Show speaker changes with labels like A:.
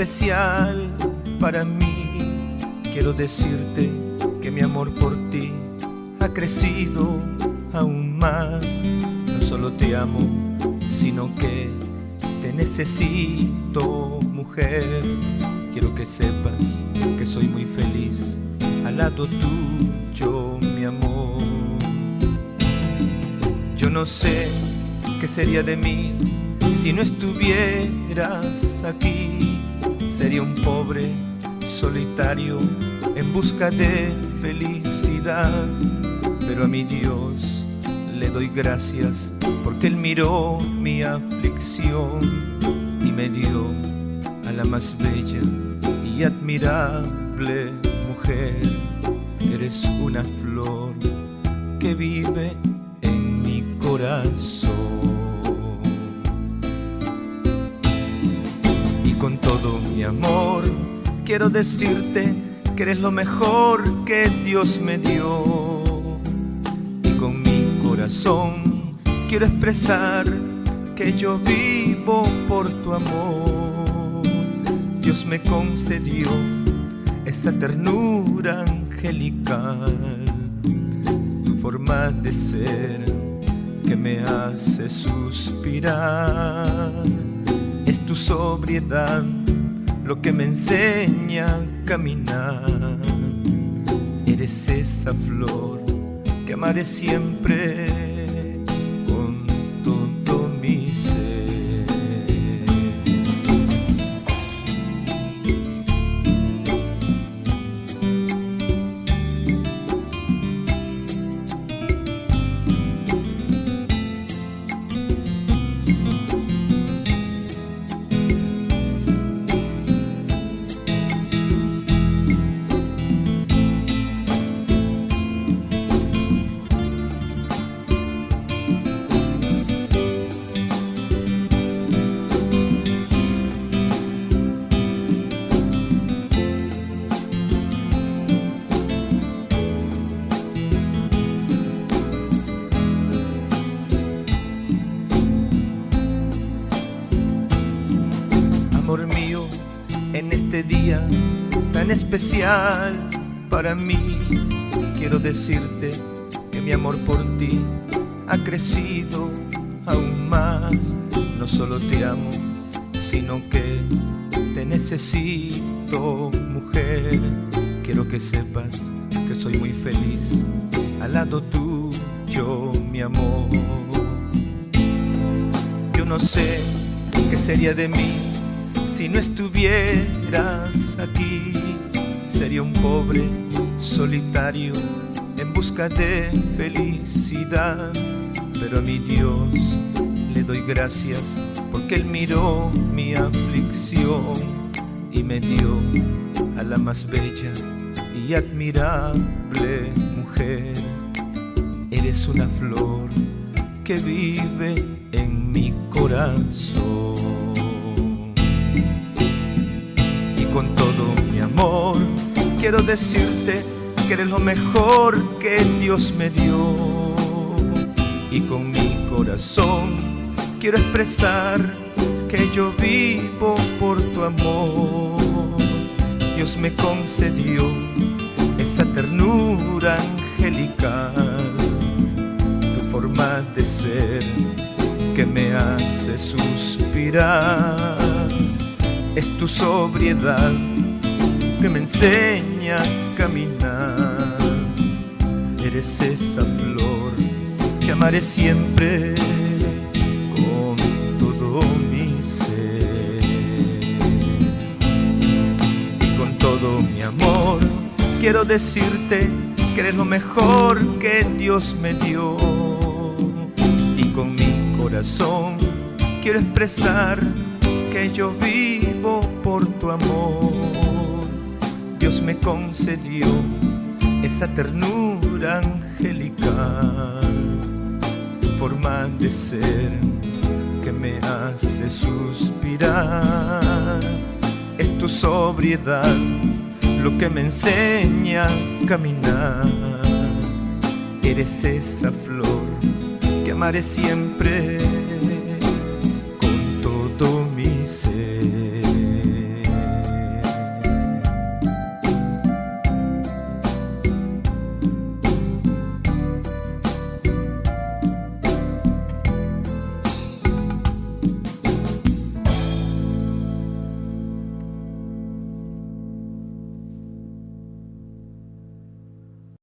A: especial para mí. Quiero decirte que mi amor por ti ha crecido aún más. No solo te amo, sino que te necesito, mujer. Quiero que sepas que soy muy feliz al lado tuyo, mi amor. Yo no sé qué sería de mí si no estuvieras aquí. Sería un pobre solitario en busca de felicidad. Pero a mi Dios le doy gracias porque Él miró mi aflicción y me dio a la más bella y admirable mujer. Eres una flor que vive en mi corazón. Con todo mi amor quiero decirte que eres lo mejor que Dios me dio. Y con mi corazón quiero expresar que yo vivo por tu amor. Dios me concedió esta ternura angelical, tu forma de ser que me hace suspirar. Es tu sobriedad lo que me enseña a caminar. Eres esa flor que amaré siempre Amor mío, en este día tan especial para mí, quiero decirte que mi amor por ti ha crecido aún más. No solo te amo, sino que te necesito, mujer. Quiero que sepas que soy muy feliz al lado tuyo, mi amor. Yo no sé qué sería de mí si no estuvieras aquí. Sería un pobre solitario en busca de felicidad. Pero a mi Dios le doy gracias porque Él miró mi aflicción y me dio a la más bella y admirable mujer. Eres una flor que vive en mi corazón. Con todo mi amor quiero decirte que eres lo mejor que Dios me dio. Y con mi corazón quiero expresar que yo vivo por tu amor. Dios me concedió esa ternura angelical, tu forma de ser que me hace suspirar. Es tu sobriedad que me enseña a caminar. Eres esa flor que amaré siempre con todo mi ser. Y con todo mi amor quiero decirte que eres lo mejor que Dios me dio. Y con mi corazón quiero expresar que yo vivo por tu amor. Dios me concedió esa ternura angelical, forma de ser que me hace suspirar. Es tu sobriedad lo que me enseña a caminar. Eres esa flor que amaré siempre